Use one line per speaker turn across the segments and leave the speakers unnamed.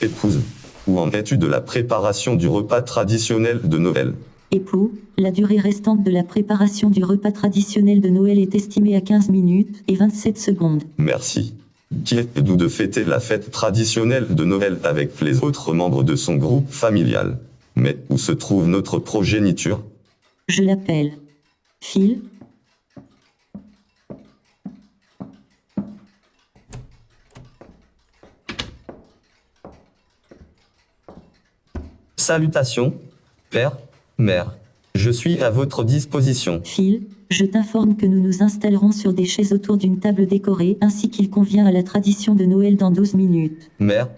Épouse. Où en es-tu de la préparation du repas traditionnel de Noël?
Époux, la durée restante de la préparation du repas traditionnel de Noël est estimée à 15 minutes et 27 secondes.
Merci. Qui est doux de fêter la fête traditionnelle de Noël avec les autres membres de son groupe familial? Mais où se trouve notre progéniture?
Je l'appelle. Phil,
Salutations, père, mère. Je suis à votre disposition.
Phil, je t'informe que nous nous installerons sur des chaises autour d'une table décorée ainsi qu'il convient à la tradition de Noël dans 12 minutes.
Mère,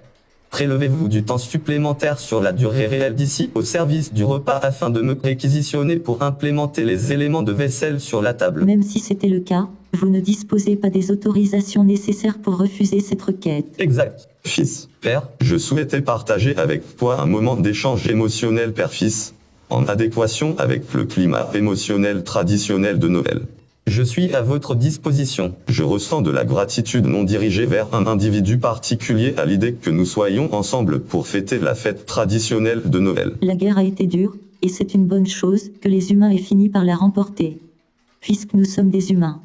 prélevez-vous du temps supplémentaire sur la durée réelle d'ici au service du repas afin de me réquisitionner pour implémenter les éléments de vaisselle sur la table.
Même si c'était le cas, vous ne disposez pas des autorisations nécessaires pour refuser cette requête.
Exact.
Fils,
Père,
je souhaitais partager avec toi un moment d'échange émotionnel père-fils, en adéquation avec le climat émotionnel traditionnel de Noël.
Je suis à votre disposition.
Je ressens de la gratitude non dirigée vers un individu particulier à l'idée que nous soyons ensemble pour fêter la fête traditionnelle de Noël.
La guerre a été dure, et c'est une bonne chose que les humains aient fini par la remporter. Puisque nous sommes des humains.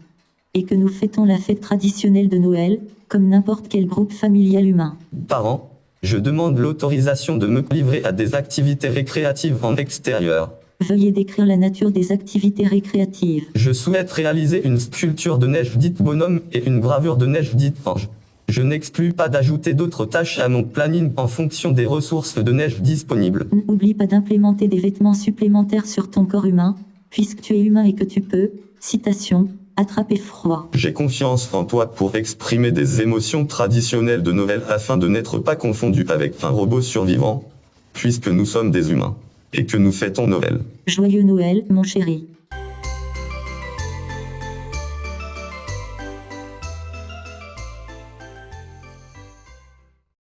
Et que nous fêtons la fête traditionnelle de Noël, comme n'importe quel groupe familial humain.
Parents, je demande l'autorisation de me livrer à des activités récréatives en extérieur.
Veuillez décrire la nature des activités récréatives.
Je souhaite réaliser une sculpture de neige dite bonhomme et une gravure de neige dite ange. Je n'exclus pas d'ajouter d'autres tâches à mon planning en fonction des ressources de neige disponibles.
N'oublie pas d'implémenter des vêtements supplémentaires sur ton corps humain, puisque tu es humain et que tu peux, citation, attraper froid.
J'ai confiance en toi pour exprimer des émotions traditionnelles de Noël afin de n'être pas confondu avec un robot survivant, puisque nous sommes des humains, et que nous fêtons Noël.
Joyeux Noël, mon chéri.